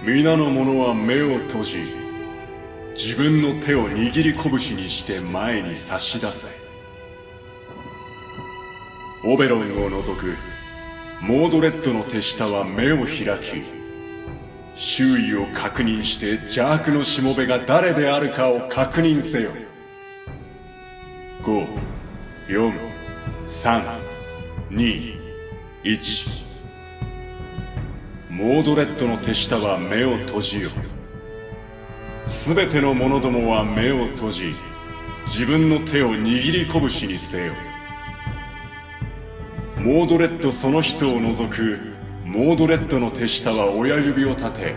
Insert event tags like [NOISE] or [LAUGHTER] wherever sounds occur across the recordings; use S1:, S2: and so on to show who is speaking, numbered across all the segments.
S1: 皆の者は目を閉じ自分の手を握り拳にして前に差し出せ。オベロンを除くモードレッドの手下は目を開き周囲を確認して邪悪のしもべが誰であるかを確認せよ。5 4 3 2 1モードレッドの手下は目を閉じよ。すべての者どもは目を閉じ自分の手を握り拳にせよ。モードレッドその人を除くモードレッドの手下は親指を立て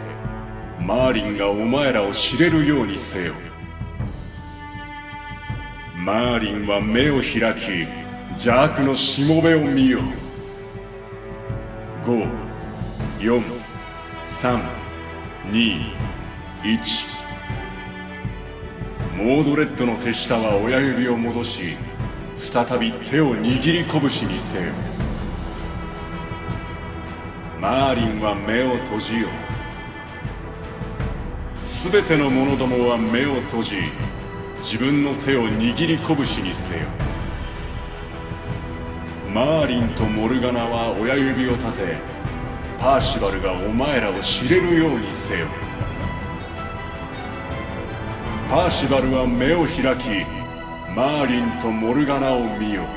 S1: マーリンがお前らを知れるようにせよ。マーリンは目を開き邪悪のしもべを見よ。5 4 4321モードレッドの手下は親指を戻し再び手を握り拳にせよ。マーリンは目を閉じよすべての者どもは目を閉じ自分の手を握り拳にせよ。マーリンとモルガナは親指を立てパーシバルがお前らを知れるようにせよ。パーシバルは目を開きマーリンとモルガナを見よ。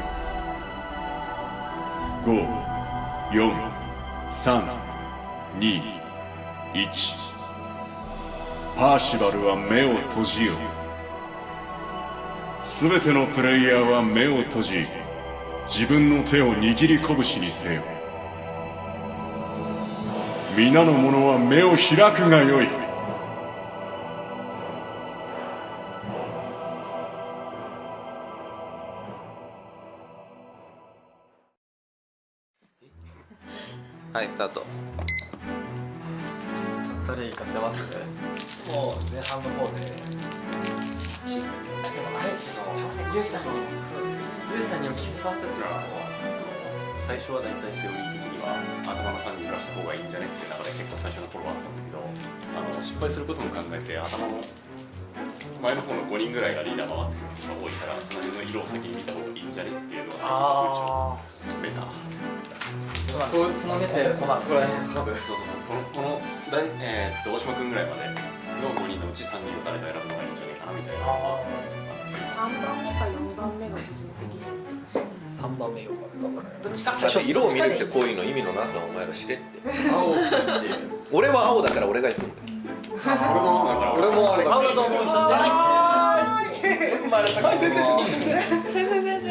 S1: 54321パーシバルは目を閉じよ。すべてのプレイヤーは目を閉じ自分の手を握り拳にせよ。皆の者は目を開くがよい。
S2: ちか
S3: 最初色を見るってこういうの意味のなさお前ら知れって。
S4: 青知って。いう
S3: 俺は青だから俺が行くんだよ。
S2: 俺も
S4: 俺も
S5: 青だと思う人じゃ
S6: 先生先生。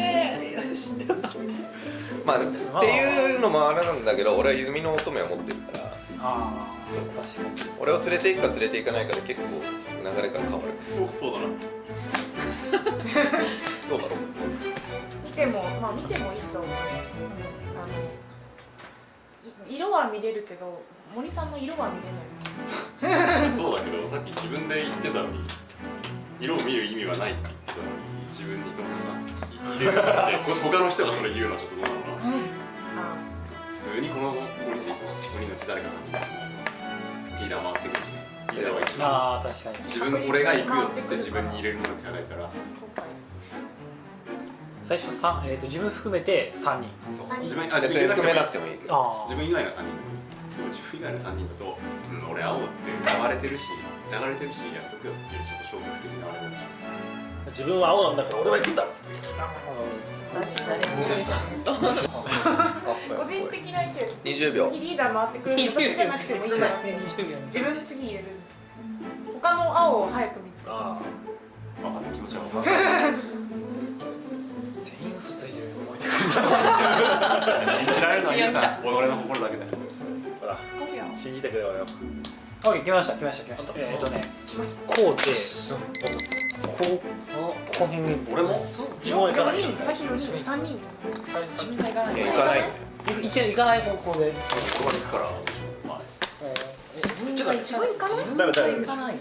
S3: まあでもっていうのもあれなんだけど俺は泉の乙女を持ってるから。
S5: ああ確かに。
S3: 俺を連れて行くか連れて行かないかで結構流れが変わる。
S2: そうそうだな。[LAUGHS]
S3: どうだろう？
S6: まあ見てもいいと思う、うん、あの色は見れるけど森さんの色は見れない。です
S2: そうだけどさっき自分で言ってたのに色を見る意味はないって言ってたのに自分にとってさ入れるって他の人がそれ言うのはちょっとどうなの？かな。
S6: あ
S2: 普通にこの5人でいいと5人のうち誰かさんにリーダー回ってくるしリーダーは一番自分俺が行くよっつって自分に入れるものじゃないから。
S6: 今回
S5: 最初三えっ、と自分含めて3人。
S2: そう。自分あ自
S3: 絶対含め
S2: 分以外
S3: なくてもいい
S2: 自分以外の3人。でも自分以外の3人だと、うん、俺青って疑われてるし疑われてるしやっとくよっていうちょっと消極的なあれなんでし。ょ
S5: 自分は青なんだから俺は行くんだって。いう
S6: 個人的な意見。
S3: 20秒。
S6: 次リーダー回ってくれる。私じゃなくてもいいから自分次入れる。他の青を早く見つけて。ほしい
S2: 分かんない気持ちは分かんない
S4: 全員嘘ついてるよ覚えてくる
S2: 信じられるのはいいさ俺の心だけだよ。
S5: ほら。
S6: 5秒
S5: 信じてくれよ来ました来ました来ました。えっ、とねこうでこうここ辺に
S2: 俺も
S5: 自分は行かない。
S6: 4人最初4人3人
S4: 自分が行かない？
S3: 行かない
S5: 行かない？方向で
S2: ここまで行くからまあ
S4: ちょっと
S6: 自分行かない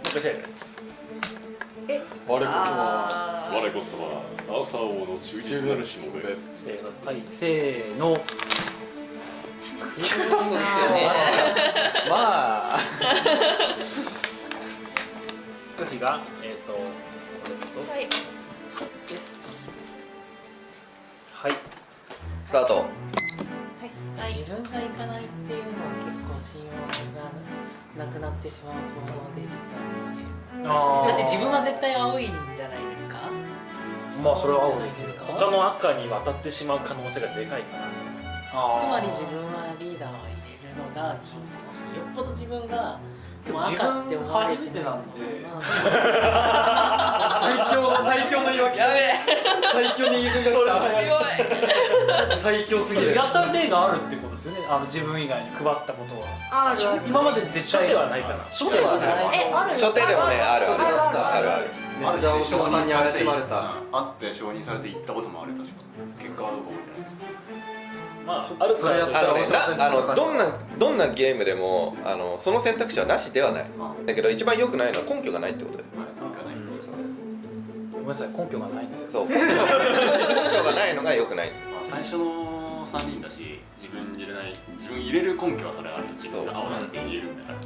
S2: 我こそは朝王の終日なるしもべ
S5: せーのはいせーの
S4: そうですよね。まあ
S5: 次がえっ、とこれと
S7: はい。
S5: はい。
S3: スタート
S7: はい
S4: 自分が行かないっていうのは結構信用がなくなってしまう行動で実は
S5: あー。
S4: だって自分は絶対青いんじゃないですか？
S5: まあそれは青です
S4: ですか
S5: 他の赤に渡ってしまう可能性がでかいかな
S4: つまり自分はリーダーを入れるのが挑戦よっぽど自分がもう赤って思われてないとまあ
S8: 最強の最強の言い訳。やべえ最強の言い分が来た最強すぎる
S5: やった例があるってことですよね。あの自分以外に配ったことは。
S6: あるある？
S5: 今まで絶対ではないかな
S4: 初手はない
S6: えある。
S3: 初手でもね。ある。
S8: 初手出した
S3: あるある
S8: めっちゃ大島さんに怪しまれた。
S2: 会って承認されて行ったこともある確か。結果はどうか覚えてない
S5: まあある
S8: それやった
S3: あのあのどんなどんなゲームでもあのその選択肢はなしではない。だけど一番良くないのは根拠がないってことだよ。
S2: まあ行かない
S5: ごめんなさい根拠がないんですよ。
S3: そう根拠根拠がないのが良くない。
S2: まあ、最初の3人だし自分入れない自分入れる根拠はそれはある。自分が青だって言えるんだから。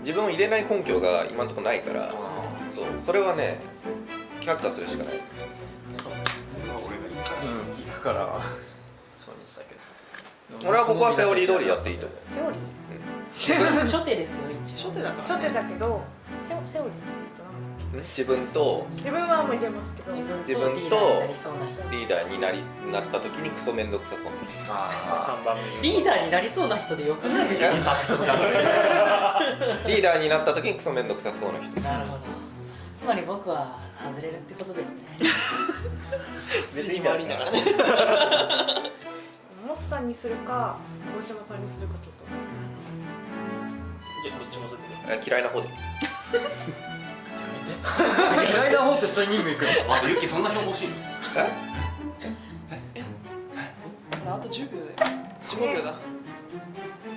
S3: 自分を入れない根拠が今のところないからそう。それはね却下するしかない。
S2: それは俺がいいから。
S8: うん行くから。そうにしたけど
S3: 俺はここはセオリー通りやっていいと思う。
S6: セオリー？
S4: 初手ですよ一応。
S7: 初手だから
S6: 初手だけどセオセオリーって言うと
S3: 自分と
S6: 自分はもう入れますけど。
S4: 自分
S3: と
S4: リーダーになりそうな人。
S3: リーダーになりなった時にクソめんどくさそう
S8: あ
S5: 3番目
S4: リーダーになりそうな人でよくないですか？
S3: リーダーになった時にクソめんどくさそうな人。
S4: なるほど。つまり僕は外れるってことですね。[LAUGHS]
S5: 別に悪いんだから。ね [LAUGHS]
S6: モスさんにするか大島さんにするかちょっと
S5: いやどっちもそう
S3: え嫌いな方で。[LAUGHS]
S8: 嫌いな方と一緒に任務行くの
S2: あとユキそんな標欲しいの？
S3: え？
S7: ほらあと10秒だよ15秒だ。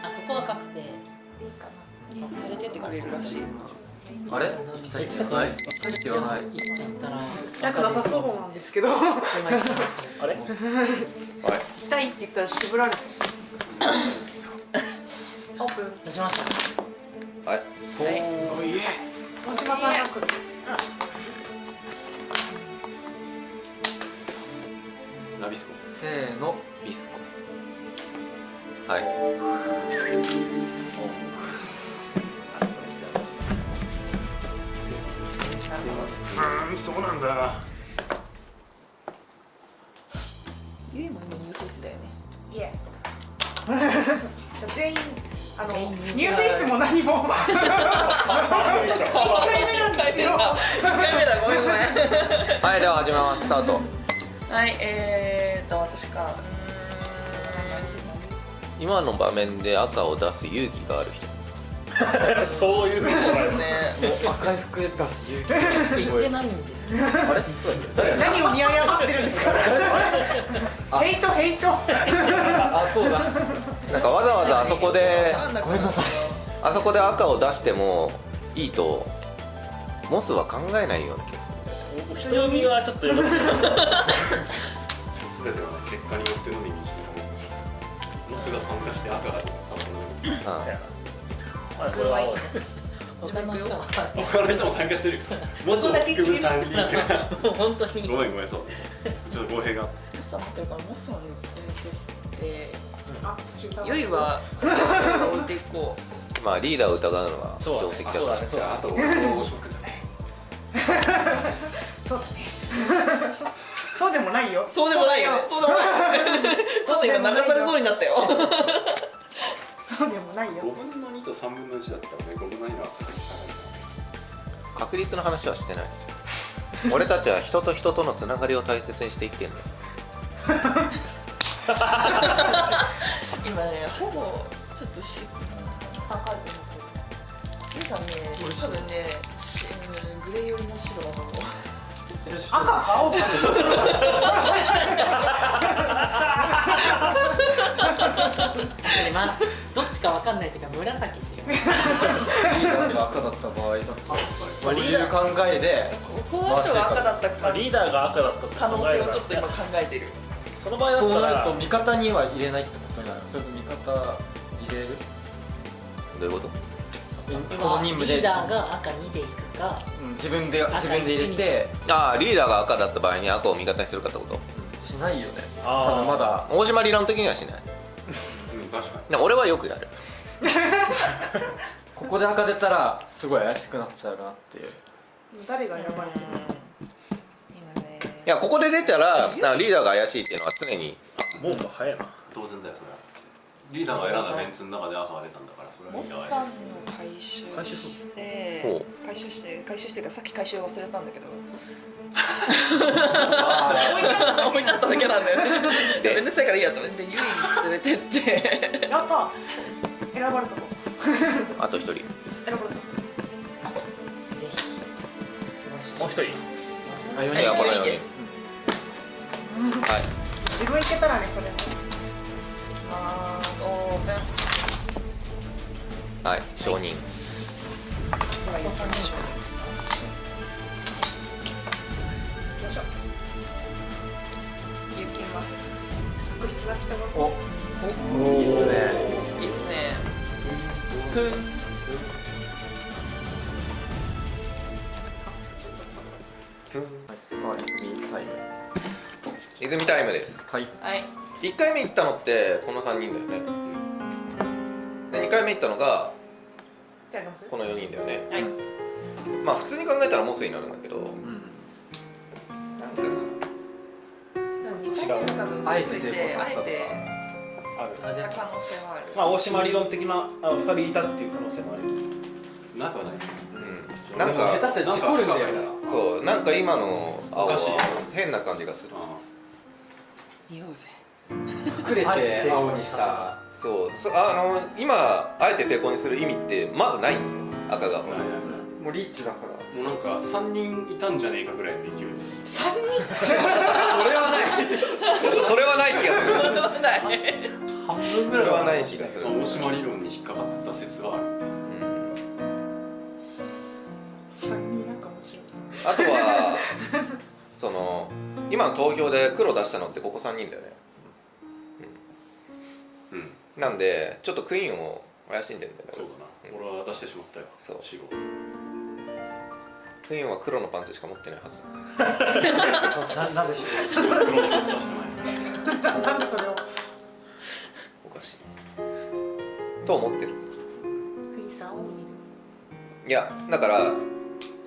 S4: あそこは確定。
S6: いいか
S7: 連れてってくれるらしい
S8: あれ？行きたいって言わない？行きたいって言わない？
S4: 行ったら
S6: なさそうなんですけど。行
S5: あれ？
S3: はい
S6: きたいって言ったら絞られて。オープン。
S4: 出しました。
S3: はい。
S6: 大島さんが来る
S2: ナビスコ。
S8: せーの
S3: ビスコ。はい
S5: うんそうなんだ。
S7: ゆいも今ニューフェイスだよね。
S6: いえ。全員あのニューフェイスも何も。1回目なんですよ
S7: 1回目だごめん。ごめん
S3: はいでは始めます。スタート。
S7: はいえーと私か。う
S3: 今の場面で赤を出す勇気がある人 [LAUGHS]
S5: そういうことだよ。
S7: ーんね
S8: 赤い服だし勇気
S4: 言ってないんですけど
S8: あれそうだっけ誰や
S6: 何を見誤ってるんですか？ヘイトヘイト。
S8: あそうだ。
S3: なんかわざわざあそこで
S8: ごめんなさい。
S3: あそこで赤を出してもいいとモスは考えないような気がす
S5: 人読みはちょっとよろしく。な [LAUGHS] い
S2: 全ては結果によってのみ導かれるモスが参加して赤が多分
S3: るうん。
S5: まあこれは青い
S4: 他の人は。
S2: 他の人も参加してるよ。モスを含む3人か
S4: もう本当に
S2: ごめんごめんそう。ちょっと語弊が。
S7: ってるからモスさんに連れてって
S6: あ違う。
S7: ゆいは置いていこ
S3: まあリーダーを疑うのが
S5: そうだね。
S3: 定石だから
S5: そうだね
S2: あと俺と大島君だね
S6: そうだねそうでもないよ
S7: うそうでもないよねそうでもないよちょっと今流されそうになったよ
S6: そうでもないよ。
S2: 5分の2と3分の1だったらね5分の2は確率高い
S3: 確率の話はしてない。俺たちは人と人とのつながりを大切にして生きてんだよ。[LAUGHS]
S7: 今ねほぼちょっとし高いゆい。さんね多分ねグレー寄りの白だと思う
S6: 赤か青か
S4: まあどっちかわかんないというか紫っていう。[LAUGHS]
S8: リーダーが赤だった場合だとこういう考えで
S7: この人が赤だったか
S5: まあリーダーが赤だったと
S7: 可能性をちょっと今考えてる。
S5: その場合だったら
S8: そうなると味方には入れないってことになる。それと味方入れる？
S3: どういうこと？
S8: この任務で
S9: リーダーが赤2でいくか。
S8: うん自分で自分で入れて。
S3: ああリーダーが赤だった場合に赤を味方にするかってこと？
S8: しないよね。
S5: あー。
S8: 多分まだ。
S3: 大島理論的にはしない。
S2: うん確かに。
S3: でも俺はよくやる。[LAUGHS]
S8: ここで赤出たらすごい怪しくなっちゃうなっていう。
S6: 誰が選ばれてる
S7: 今ね
S3: いやここで出たらあリーダーが怪しいっていうのは常に。
S5: もう早いな。
S2: 当然だよそれはリーダーが選んだメンツの中で赤が出たんだからそれは
S7: モッサンの回収
S5: 回収
S7: して
S3: ほ
S7: 回収して回収してかさっき回収忘れたんだけど。[LAUGHS]
S8: あ
S7: 置いてあっただけなんだよね。
S3: で
S7: めんどくさいからいいやと思ってゆいに連れてって。
S6: やった選ばれたと。
S3: あと一人。
S6: 選ばれた。
S9: ぜひ。
S5: もう一人。
S8: あ4
S3: いやこのように
S7: です
S3: はい。
S6: 自分いけたらねそれも
S3: はい承認。
S7: お三人称
S6: よいしょ。
S7: 行きます。
S8: おいいっすね。
S7: いいっすね。ふん。
S8: はい泉タイム。
S3: 泉タイムです。
S8: はい。
S7: はい
S3: 1回目行ったのってこの3人だよねで2回目行ったのがこの4人だよね。
S7: はい。
S3: まあ普通に考えたらモスになるんだけど
S8: うん
S3: なんか
S7: 違う。
S8: あえて成功させたとか。
S7: あ
S5: る
S8: あで
S7: 可能性はある。
S5: まあ大島理論的なあの2人いたっていう可能性もある。
S2: なくはない。
S3: うん。なん
S8: でも下
S3: か
S8: 手したら事故るんだよ
S3: そうなんか今の青は変な感じがする。
S2: あ
S7: 匂うぜ。
S8: 隠れて青にした
S3: そうそあの今あえて成功にする意味ってまずないんだよ赤が。
S2: あないないない。
S8: もうリーチだから
S2: もうなんか3人いたんじゃねえかぐらいの勢いで。
S6: 三人？[LAUGHS]
S8: それはない。
S3: ちょっとそれはない気がする。
S7: ない
S5: 半分
S3: それはない気がする、
S2: まあ大島理論に引っかかった説はある。
S3: うん
S6: 三人なんか面白い。
S3: あとはその今の投票で黒出したのってここ3人だよね。
S2: うん
S3: なんでちょっとクイーンを怪しんでんだよね。
S2: そうだな。俺は出してしまったよ。
S3: そう。
S2: 死後。
S3: クイーンは黒のパンツしか持ってないはず。
S5: ななぜしょう。
S2: 黒のパンツはしかない
S6: なんでそれを
S3: おかしい。と思ってる。
S6: クイさんを見る。
S3: いやだから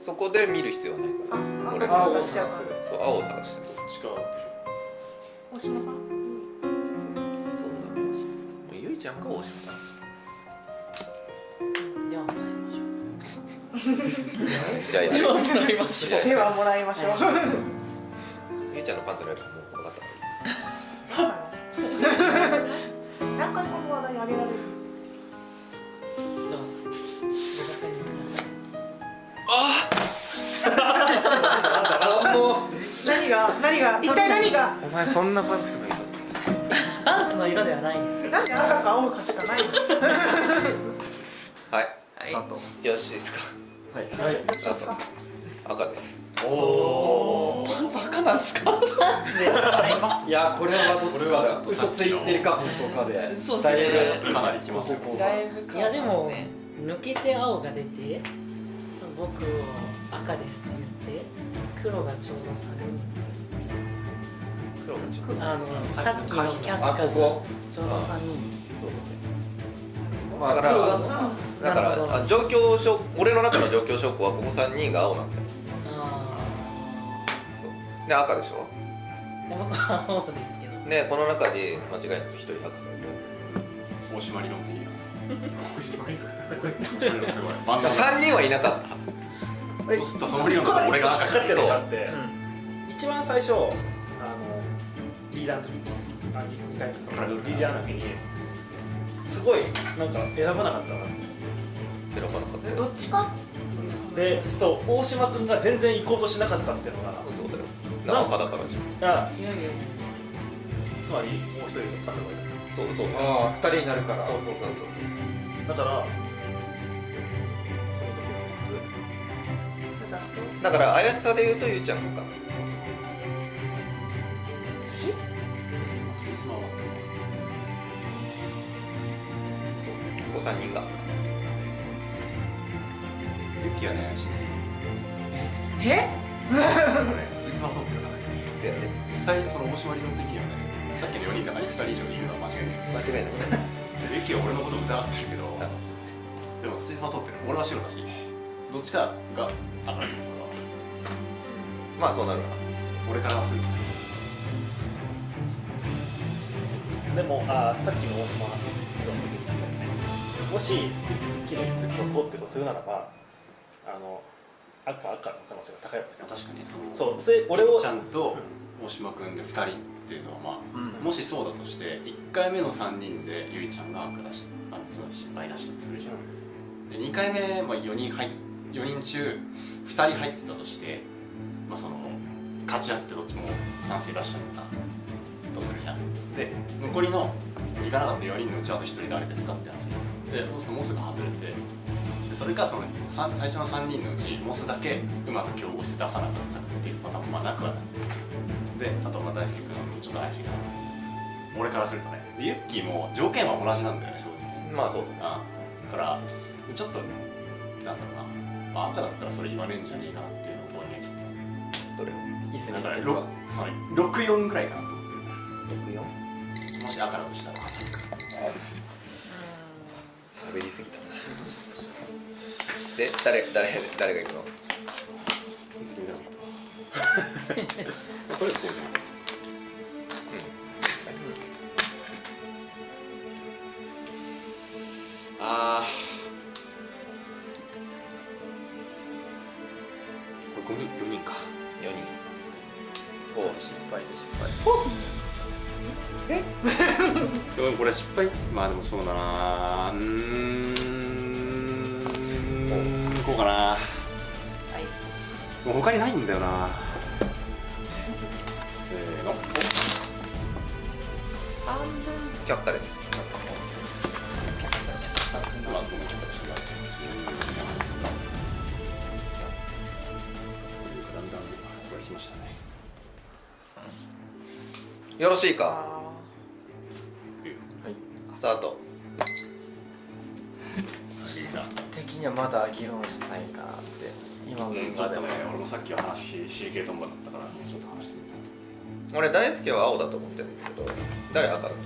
S3: そこで見る必要はないから。
S6: あそっか。
S3: 俺
S6: 赤
S8: 青を探す
S6: から
S3: そう青を探してる。
S2: どっちかでし
S6: 大島さん？
S3: ちゃんか大島さん
S9: では
S7: もらいましょう。
S6: ではもらいましょう。
S3: ゆいちゃんのパンツのもう分かった
S6: 何回この話題あげられる。
S9: ど [LAUGHS] うぞご確認ください
S6: 何が何が一体何が？
S3: お前そんなパンツ [LAUGHS]
S9: パンツの色ではないです。
S6: なんで赤か青かしかないの [LAUGHS]
S3: はい。
S8: スタート。
S3: よしですか？
S8: はい。
S3: あそう赤です。
S5: おお
S7: パンツ赤なんすか？
S9: パンツで使います。
S8: いやこれはどっちかだ。嘘ついてるか本当かで。
S7: そう
S8: だいぶ
S2: かなりきます
S7: だいぶ
S9: いやでも抜けて青が出て僕を赤ですって言って黒がちょうど3人あのさっきのキャッ
S8: あ
S9: カが
S8: ここ
S9: ちょうど3人。
S8: まあ
S3: だからだから状況証俺の中の状況証拠はここ3人が青なんだよ。
S9: あ
S3: で赤でしょ？
S9: あ僕は青ですけど。
S3: でこの中に間違いなく1人赤がいる。
S2: 大島理論的には
S5: 大島理論。すごい
S2: 大島理論すごい。真ん
S3: だか
S2: 中
S3: ら3人はいなかった。
S2: そうするとその理論俺が赤じゃない
S5: かかって一番最初リーダーの時にあ2回リーダーの時にすごいなんか選ばなかったな
S3: 選ばなか？ったよ
S6: どっちか
S5: でそう大島君が全然行こうとしなかったっていうのが
S3: そうだよな。赤だからじ
S5: あ
S9: いやいやいや
S5: つまりもう一人赤がいる
S3: ゃんそうそう。
S8: ああ二人になるから。
S5: そうそうそう。そうだからその時のやつ
S3: だから怪しさで言うとゆうちゃんか。
S2: つまは
S3: ここ3人が。
S2: ユキはね信じてる
S6: え？
S2: つい。つまとってるからね実際その大島理論的にはねさっきの4人の中に2人以上いるのは間違いない。
S3: 間違いない。
S2: でユキは俺のことを疑ってるけどでもついつまとってる俺は白だしどっちかが赤です俺は
S3: まあそうなるわ。な
S2: 俺からはすると
S5: でもあーさっきの大島もしキリンと通ってるとするならばあの赤赤の可能性が高いわけ
S2: 確かにその
S5: そうそれ俺を
S2: ちゃんと大島君で2人っていうのはまあ、もしそうだとして1回目の3人でゆいちゃんが赤出しあのつまり失敗出したとするじゃん、で2回目、まあ、4人入4人中2人入ってたとして、まあ、その勝ち合ってどっちも賛成出しちゃったとするじゃん。で残りの行かなかった4人のうちあと1人誰ですかって話。でそうするとモスが外れてでそれかそのさ最初の3人のうちモスだけうまく競合して出さなかったっていうパターンもまあなくはない。であとまあ大輔君はちょっと怪しいかな俺からするとねユッキーも条件は同じなんだよね正直。
S3: まあそう
S2: あだからちょっとなんだろうな、まあ、赤だったらそれ言わねえんじゃねえかなっていうのを思うねちょっ
S3: どれ
S8: いいっすね。
S2: とだからろその64ぐらいかなと思ってる
S3: 64?
S2: もし赤だとしたら。
S3: 喋りすぎた。で誰誰誰が行くの？
S2: こうじゃないあー。これ5人4人か。
S3: 4人。フォース失敗で失敗 [LAUGHS]
S2: でもこれ失敗？まあでもそうだな。うーんこうかな。もう他にないんだよな。せーの。
S7: 半分。
S3: 却下です。
S2: まあごめんちょっと違うだんだんこれ来ましたね。
S3: よろしいか？
S8: はい
S3: スタート。
S8: 的にはまだ議論したいかなって今の
S2: うんちょっとね俺もさっきは話 CK トンボだったからもうちょっと話してみる
S3: 俺大輔は青だと思ってるんだけど誰赤だと思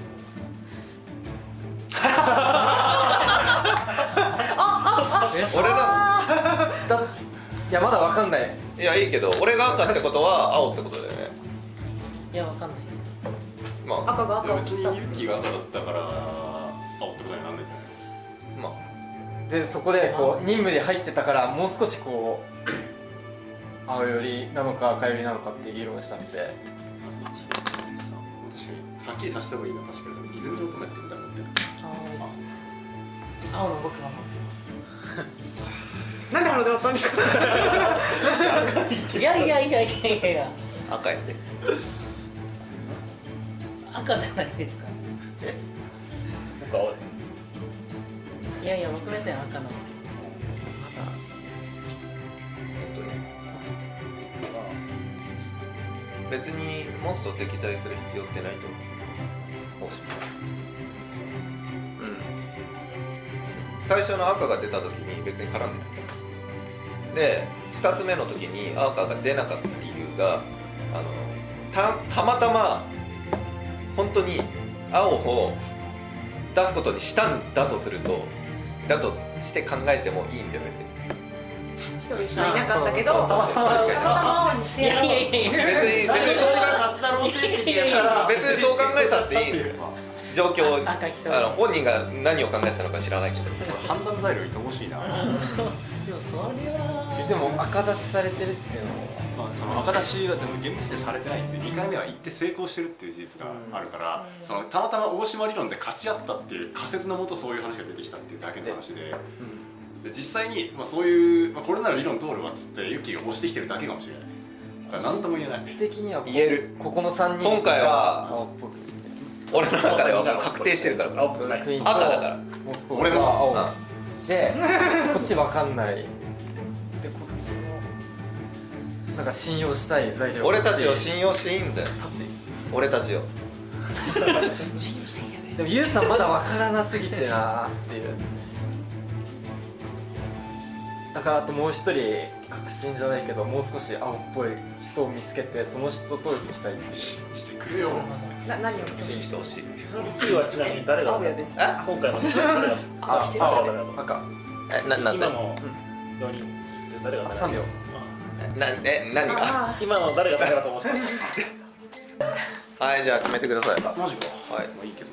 S3: [LAUGHS] 俺な
S8: だいやまだわかんない。
S3: いやいいけど俺が赤ってことは青ってことだよね。
S9: いやわかんない
S3: まあ
S6: 赤が赤を
S2: ユッキーが赤だったから青ってことになんないんじゃない。
S3: まあ。
S8: でそこでこう任務で入ってたからもう少しこう [CLEARS THROAT] 青寄りなのか赤寄りなのかって議論したので。
S2: 確かに。はっきりさせた方がいいのは確かに。泉の乙女ってみたい。なって
S9: 青の僕が持って
S6: なんで花でったんですか
S9: ますいやいやいやいやいや。
S3: 赤やで
S9: 赤じゃないですか。
S3: え？
S5: 僕青で
S9: いやいや僕目線赤の。
S3: 別にモンスと敵対する必要ってないと思う。うん。最初の赤が出た時に別に絡んでないで2つ目の時に赤が出なかった理由があのたたまたま本当に青を出すことにしたんだとするとだとして考えてもいいんだよ別に
S6: 一人しかいなかったけどたまたま青にしてやろう
S3: 別に。別にそうか
S5: マスダロー精神やから。
S3: 別にそう考えたっていい。状況あの本人が何を考えたのか知らないけど。
S2: 判断材料いてほしいな、
S9: でもそりゃ
S8: でも赤出しされてるっていうのは
S2: まあ、その赤出しはでも厳密にされてないんで2回目は行って成功してるっていう事実があるから、そのたまたま大島理論で勝ち合ったっていう仮説のもとそういう話が出てきたっていうだけの話でで実際に、まあ、そういう、まあ、これなら理論通るわっつってユッキーが押してきてるだけかもしれない。だから何とも言えない。
S8: 的にはこ
S3: 言える
S8: ここの3人
S3: 今回は
S8: 青っぽく
S3: 俺の中では確定してるから赤だから。
S2: 俺も
S8: が青
S3: うん
S8: でこっちわかんないなんか信用したい材料
S3: 俺たちを信用していいんだよ。
S8: たち。
S3: 俺たちを。
S8: でもユウさんまだわからなすぎてなーっていう。だからあともう一人確信じゃないけどもう少し青っぽい人を見つけてその人と行きたい
S2: してくれよ
S6: な何を？
S3: 信じてほしい。
S5: キーはちなみに誰が？今回の誰が
S7: あ来てる
S5: 青が誰だ？と
S8: 赤
S3: えななんで
S5: 今の4人。で誰が誰だ
S8: ？3秒
S3: なえ何が？
S6: あ
S5: 今の誰が誰だと思った？[LAUGHS]
S3: はいじゃあ決めてください。
S2: マジか。
S3: はい。
S2: まあいいけど。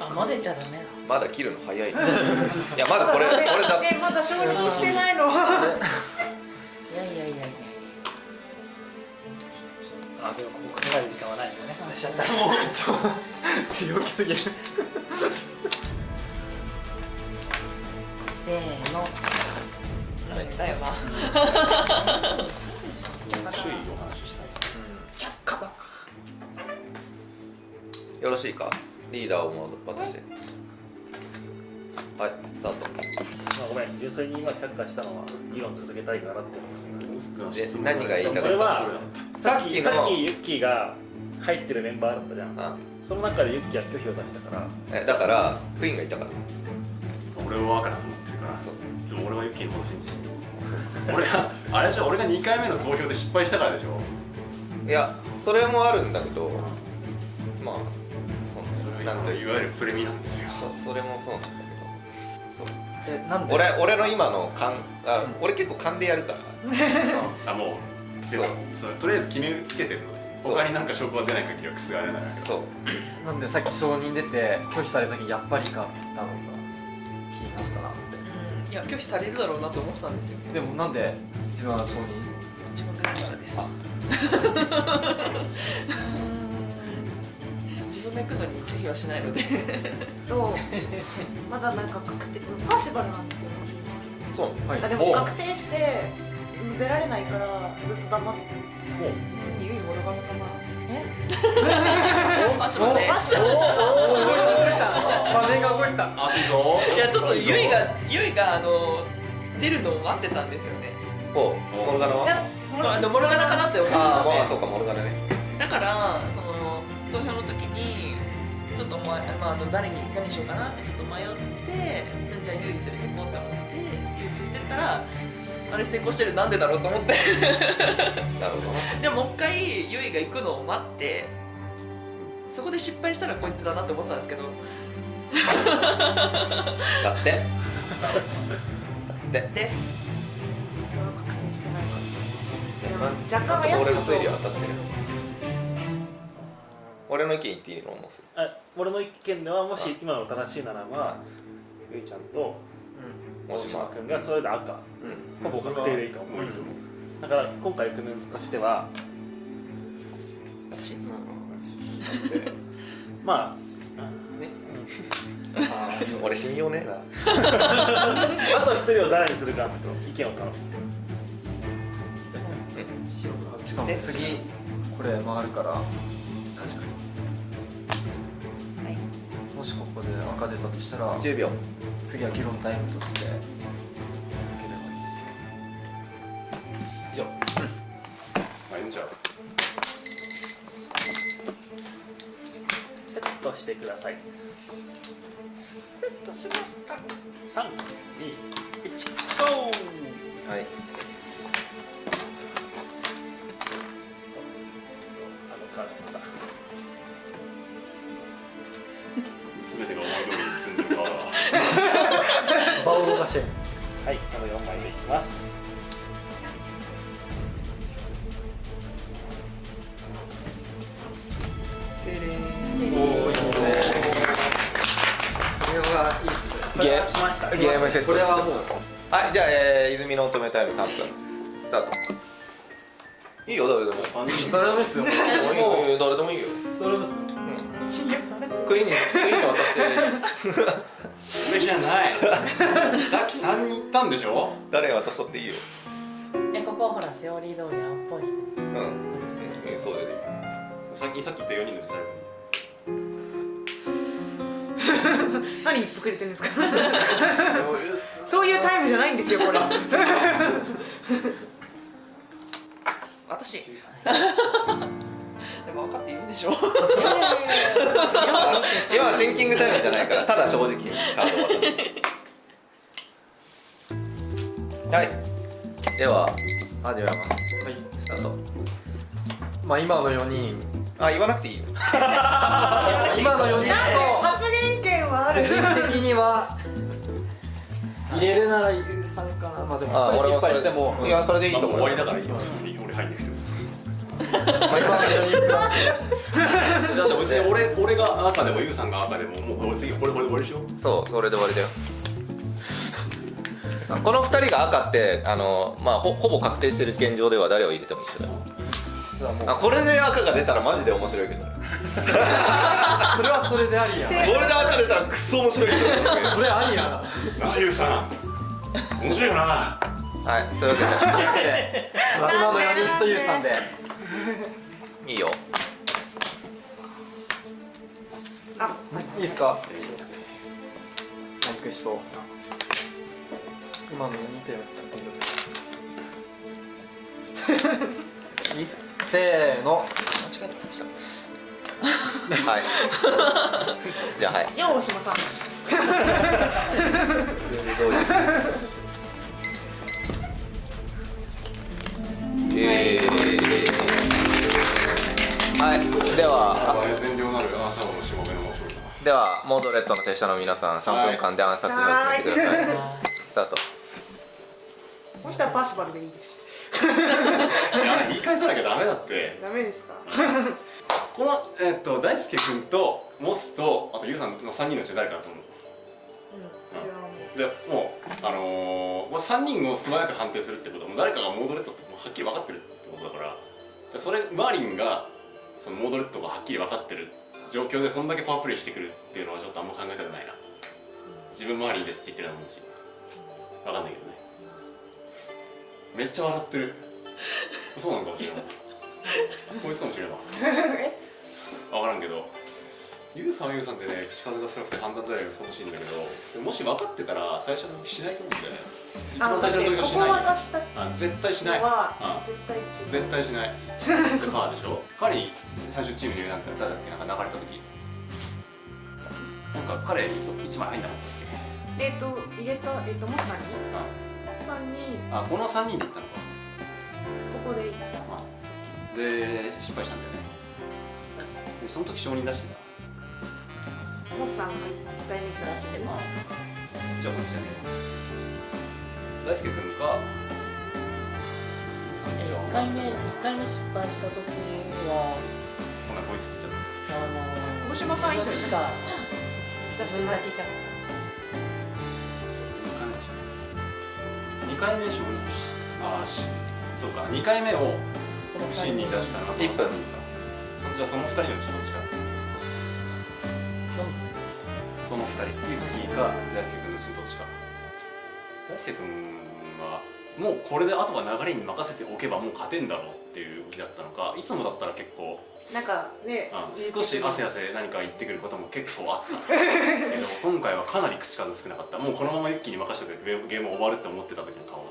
S9: あ混ぜちゃダメだ。
S3: まだ切るの早いいやまだこれ [LAUGHS] これだ。
S6: えまだ承認してないの。
S9: いやいやいやいや。
S5: あでもここ考える時間はないんだね。話しちゃった。
S8: 強気すぎる
S9: せーの。
S7: だよな。
S2: 周囲お話しした。い
S3: よろしいか？リーダーをも渡してはいスタート。
S5: まあごめん純粋に今却下したのは議論続けたいからって。
S3: で何が言いたかった
S5: それはさっ
S3: さっき
S5: さっきユッキーが入ってるメンバーだったじゃん。
S3: あ。
S5: その中でユッキーは拒否を出したから。
S3: えだからクイーンがいたから。
S2: 俺は赤だと思ってるから
S3: そう
S2: でも俺はユッキーのこと信じてる。俺があれでしょ俺が2回目の投票で失敗したからでしょ。
S3: いやそれもあるんだけどまあそ
S2: それ
S3: うなんとい
S2: わゆるプレミなんですよ。
S3: そそれもそうなんだけど。そう。
S8: えなんで？
S3: 俺俺の今の勘あ俺結構勘でやるから。[LAUGHS]
S2: あもうてかそう。とりあえず決めつけてる。ので
S3: そう。
S2: 他になんか証拠が出ない限りは覆れないんだけど。
S3: そう。
S8: なんでさっき承認出て拒否された時やっぱりかって言ったの？
S7: いや拒否されるだろうなと思ってたんですよ。
S8: てでもなんで自分は承認
S7: 自分がいるからです。自分が行くのに拒否はしないので。
S6: とまだなんか確定パーシバルなんですよ
S3: そう
S8: はい。
S6: あでも確定して出られないからずっと黙って。
S7: ゆいモルガの玉
S6: え
S7: あちょっと待って
S8: 画 [LAUGHS] 面が動いた
S2: あいいぞ
S7: いやちょっとゆいがゆいがあの出るのを待ってたんですよね。
S3: お。モルガナは？
S7: モルガナ。かなって思って
S3: ああ
S7: たんで
S3: まあそうかモルガナね。
S7: だからその投票の時にちょっとまあ、まあ、あの誰に誰にしようかなってちょっと迷ってじゃあゆい連れてこうって思ってゆい連れてったらあれ成功してる。なんでだろうと思って。[LAUGHS]
S3: なるほどな。
S7: でももう一回ゆいが行くのを待ってそこで失敗したらこいつだなって思ってたんですけど [LAUGHS]
S3: だって？で
S7: です。
S6: それを確認してないから。でも
S3: ま
S6: 若干怪しい
S3: 俺の
S6: と
S3: 推理は当たってる俺の意見言っていいの？
S5: 俺の意見ではもし今の正しいならばゆいちゃんと大
S3: もしま
S5: 島君がそれぞれ赤。ほぼ確定でいいと思う、だから今回組むとしてはまあ、うん
S3: 俺信用ねえな。[LAUGHS]
S5: あと一人を誰にするかと意見を頼む
S8: しかも次これ回るから。
S5: 確かに。
S7: はい。
S8: もしここで赤出たとしたら
S3: 10秒。
S8: 次は議論タイムとして続ければいいし。よ
S2: まあいいんちゃう。
S5: セットしてください
S6: セットしました。
S5: 321ゴー
S3: はい。
S5: あのカードまた。
S2: 全てが思い通りに進んでるから。だ [LAUGHS]
S8: 場を動かして。
S5: はいあの4枚でいきますました。
S3: ゲームセット
S8: これはもう。
S3: はいじゃあ、えー、泉の乙女タイム3分スタート。いいよ誰でも。
S2: 3人
S8: 誰でもいいっすよ。
S3: もういいよ誰でもいいよ。
S8: それですよ。
S3: クイーンにクイーンと渡して。[LAUGHS]
S2: それじゃない。さっき3人行ったんでしょ？
S3: 誰渡そうっていいよ。
S9: えここほらセオリー通り青っぽい人。
S3: うん。
S9: 渡すよ
S3: うんそうだよね。
S2: さっきさっき言った4人のうち誰か
S6: 何言ってくれてるんですか？ですよこれ。
S7: 私。でも分かって言うんでしょ。
S3: あ今はシンキングタイムじゃないからただ正直にカードを渡す。はい。では始めます。
S8: はい。
S3: スタート。
S8: まあ今の4人。
S3: あ言わなくていいよ。[LAUGHS]
S8: 今の4人
S6: 発言権はある？
S8: と個人的には入れるならゆうさんかな。まあでも失敗しても。
S3: いやそれでいいと思う。よ
S2: 終わりだから今普通に俺入んなくても
S8: まあ今の4人プラス
S2: だって別に俺俺が赤でもユウさんが赤でももう次これこれ終わりでしょ？
S3: そうそれで終わりだよ。[LAUGHS] この2人が赤ってあの、まあ、ほほぼ確定してる現状では誰を入れても一緒だよ。これで赤が出たらマジで面白いけどね。[LAUGHS]
S8: それはそれでありや。
S3: これで赤出たらクソ面白いけどね。
S8: それありやな。
S2: な [LAUGHS] あユウさん面白いよな。
S3: はいというわ
S8: けで。今の4人とゆうさんで。
S3: いいよ。
S8: いいですか？マイクしと今の4人とゆうさんせーの。
S7: 間違えたこっちだ
S3: はい。じゃあはい。
S6: よ大島さん
S3: えー、はい。ではではモードレッドの手下の皆さん3分間で暗殺を決めてください。スタート
S6: そしたらパーシバルでいいです
S2: いや言い。返さなきゃダメだって
S6: ダメですか
S2: この、えっと大輔君とモスとあとユウさんの3人のうち誰かだと思うでもうあのー、まあ、3人を素早く判定するってことはもう誰かがモードレッドってもうはっきり分かってるってことだから。でそれマーリンがそのモードレッドがはっきり分かってる状況でそんだけパワープレイしてくるっていうのはちょっとあんま考えたくないな。自分マーリンですって言ってるのもいいし。分かんないけどね。めっちゃ笑ってる。[LAUGHS] そうなのかもしれない。[LAUGHS] こいつかもしれない。[LAUGHS] 分からんけどユウさんはユウさんでね口数が少なくて判断材料が欲しいんだけどもし分かってたら最初の時しないと思うんだよね。一番最初の時はし
S6: ここ
S2: ない
S6: 渡した
S2: あ絶対しない。あ
S6: 絶対違う
S2: 絶対しない。[LAUGHS] でパーでしょ。彼に最初チームに入れなんか誰だっけ？なんか流れた時。なんか彼に1枚入んなかったっ
S6: えっ、と入れたえっ、とモスさんに？
S2: け
S6: さんに。
S2: ああこの3人で行ったのか。
S6: ここで行った。
S2: あ。で失敗したんだよね。でその時承認出してた。
S6: モスさんが1回目からしてまあ
S2: じゃあこっちじゃねえ大輔君か。
S9: 1回目一回目失敗した時は。
S2: ほなこいつっちゃっ
S9: あの
S6: 大島さん以外
S9: 自分しか自分だけじゃ
S2: た。2回目でしょああしそうか2回目を
S9: この
S2: シーンに出したのがその
S3: 1分
S2: そじゃあその2人のうちどっちかか大輔君のうちどっちか。大輔君はもうこれであとは流れに任せておけばもう勝てんだろうっていう動きだったのかいつもだったら結構
S6: なんかね
S2: あ少し汗汗何か言ってくることも結構あった。[LAUGHS] けど今回はかなり口数少なかった。もうこのままユッキーに任せておけばゲーム終わるって思ってた時の顔。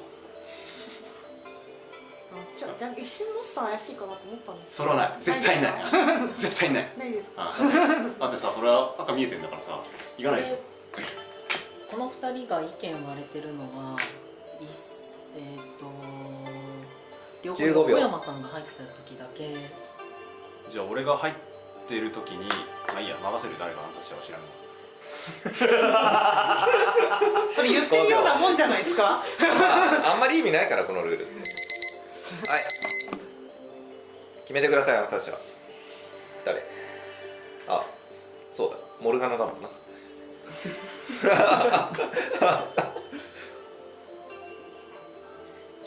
S6: じゃじゃあ一瞬モスさん怪しいかなと思ったんです
S2: それはない。絶対ない。絶対ない。
S6: ないですか？
S2: あだってさそれは赤見えてんだからさ行かないでしょ？
S9: この2人が意見割れてるのはいえっ、と両方
S3: 15秒。
S9: 小山さんが入った時だけ。
S2: じゃあ俺が入ってる時にまあいいや任せる誰が暗殺者は知らんわ [LAUGHS]
S6: それ言ってるようなもんじゃないですか？
S3: まあ、あんまり意味ないからこのルール。はい。決めてください暗殺者誰？あそうだ。モルガナだもんな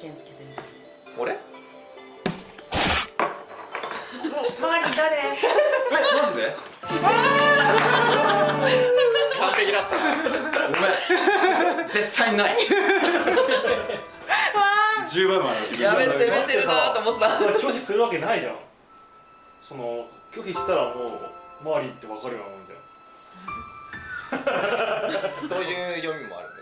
S9: 健介先輩
S3: 俺
S6: 周り誰？
S2: えマジで？
S3: 完璧だった
S2: ごめん。絶対ない。10倍もある自分
S7: やべ攻めてるなと思ってた
S5: 拒否するわけないじゃん。その拒否したらもう周りって分かるようなもんじゃん [LAUGHS]
S3: そういう読みもあるね。